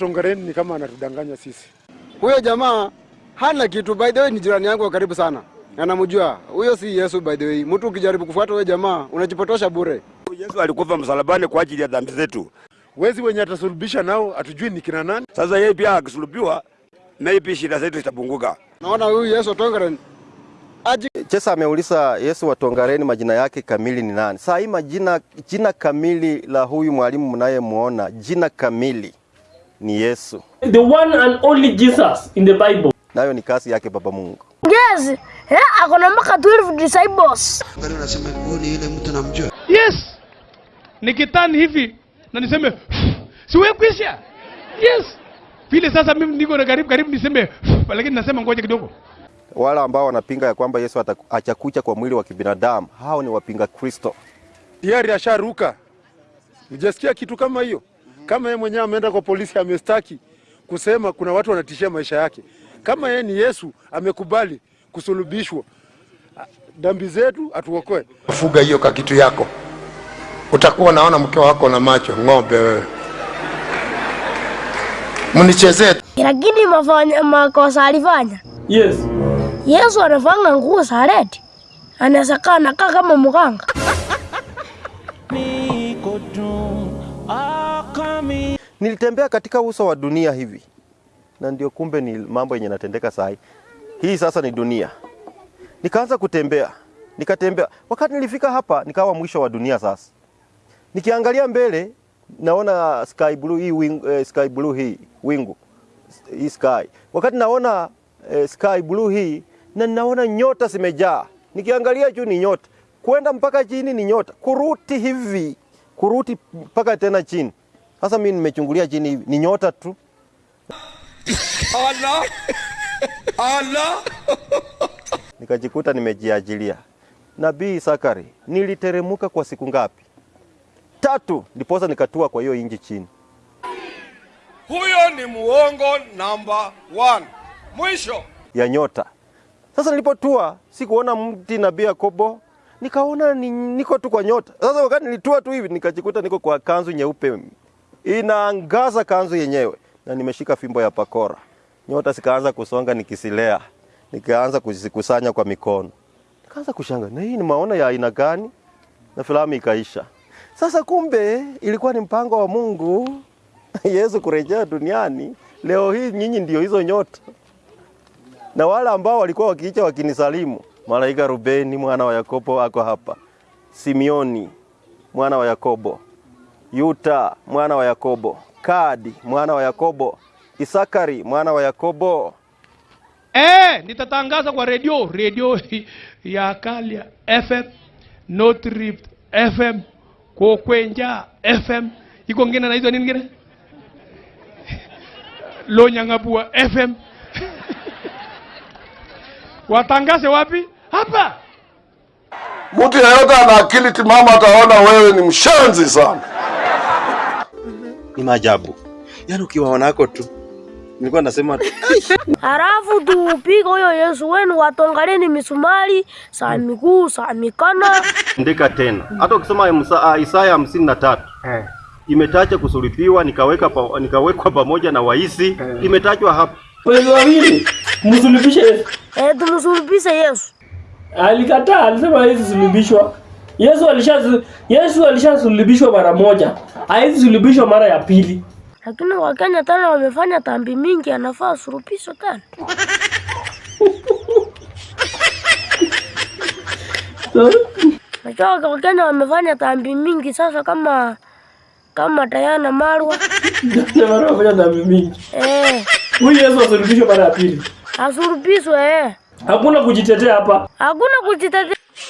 Tongareni ni kama anatudanganya sisi. Huyo jamaa hana kitu. By the way, ni jirani yangu wa karibu sana, anamjua huyo. Si Yesu by the way. Mtu ukijaribu kufuata huyo jamaa unajipotosha bure. Yesu alikufa msalabani kwa ajili ya dhambi zetu. Wezi wenye atasulubisha nao hatujui ni kina nani. Sasa yeye pia akisulubiwa, maybe shida zetu zitapunguka. Naona huyu Yesu Tongaren aji Chesa ameuliza Yesu wa Tongareni majina yake kamili ni nani? Saa hii majina, jina kamili la huyu mwalimu mnayemuona, jina kamili ni Yesu, The one and only Jesus in the Bible. nayo ni kazi yake Baba Mungu. Yes, yeah, ako na mpaka 12 disciples. Angalia unasema huyu ni yule mtu namjua. Yes. Nikitani hivi na niseme siwe kwisha. Yes. Vile sasa mimi niko na karibu karibu niseme lakini nasema ngoja kidogo. Wala ambao wanapinga ya kwamba Yesu achakucha kwa mwili wa kibinadamu, hao ni wapinga Kristo. Tayari asharuka. Hujasikia kitu kama hiyo? Kama yeye mwenyewe ameenda kwa polisi amestaki kusema kuna watu wanatishia maisha yake. Kama yeye ni Yesu amekubali kusulubishwa, dambi zetu atuokoe. Fuga hiyo ka kitu yako, utakuwa naona mke wako na macho ng'ombe wewe. Mnichezee Lakini mafanya makosa alifanya. Yes. Yesu anafanga nguo za red. Anaweza kaa nakaa kama mganga. Nilitembea katika uso wa dunia hivi, na ndio kumbe ni mambo yenye natendeka saa hii. Hii sasa ni dunia. Nikaanza kutembea, nikatembea. Wakati nilifika hapa, nikawa mwisho wa dunia. Sasa nikiangalia mbele, naona sky blue hii wing, eh, sky blue hii wingu hii sky. Wakati naona eh, sky blue hii na naona nyota zimejaa. Nikiangalia juu ni nyota, kwenda mpaka chini ni nyota, kuruti hivi, kuruti mpaka tena chini. Sasa mimi nimechungulia chini hivi, ni nyota tu. Allah! Allah! nikajikuta nimejiajilia. Nabii Sakari, niliteremuka kwa siku ngapi? Tatu, ndiposa nikatua kwa hiyo inji chini. Huyo ni muongo namba one. Mwisho. ya nyota. Sasa nilipotua sikuona mti nabii Yakobo, nikaona ni, niko tu kwa nyota. Sasa wakati nilitua tu hivi nikajikuta niko kwa kanzu nyeupe inaangaza kanzu yenyewe, na nimeshika fimbo ya pakora. Nyota zikaanza kusonga nikisilea, nikaanza kuzikusanya kwa mikono, nikaanza kushanga, na hii ni maono ya aina gani? Na filamu ikaisha. Sasa kumbe ilikuwa ni mpango wa Mungu Yesu kurejea duniani. Leo hii nyinyi ndio hizo nyota na wale ambao walikuwa wakiicha wakinisalimu, malaika Rubeni mwana wa Yakobo ako hapa, Simioni mwana wa Yakobo, Yuta mwana wa Yakobo, Kadi mwana wa Yakobo, Isakari mwana wa Yakobo. Eh, nitatangaza kwa redio redio ya Kalia FM, North Rift FM, Kokwenja FM, iko ngine naitwa nini ngine? Lonyang'abua FM. Watangaze wapi? Hapa. mtu yeyote ana akili timamu ataona wewe ni mshenzi sana. Ni maajabu, yaani ukiwaona wako tu, nilikuwa nasema Halafu tuupiga huyo Yesu wenu watongaleni misumari, saa miguu, saa mikono. ndika tena. Hata ukisoma ah, Isaya hamsini na tatu imetacha kusulipiwa, nikaweka pa, nikawekwa pamoja na waisi, imetajwa hapa. Wawili msulubishe Yesu. Eh, tumsulubishe Yesu. Alikataa, alisema hawezi sulubishwa. Yesu alisha Yesu alishasulubishwa mara moja, hawezi sulubishwa mara ya pili. Lakini Wakenya tena wamefanya dhambi mingi, anafaa asulubishwe tena. Najua Wakenya wamefanya dhambi mingi sasa, kama kama Diana Marwa wamefanya dhambi mingi. eh, Huyu Yesu asulubishwe mara ya pili. asulubishwe eh. Hakuna kujitetea hapa. Hakuna kujitetea.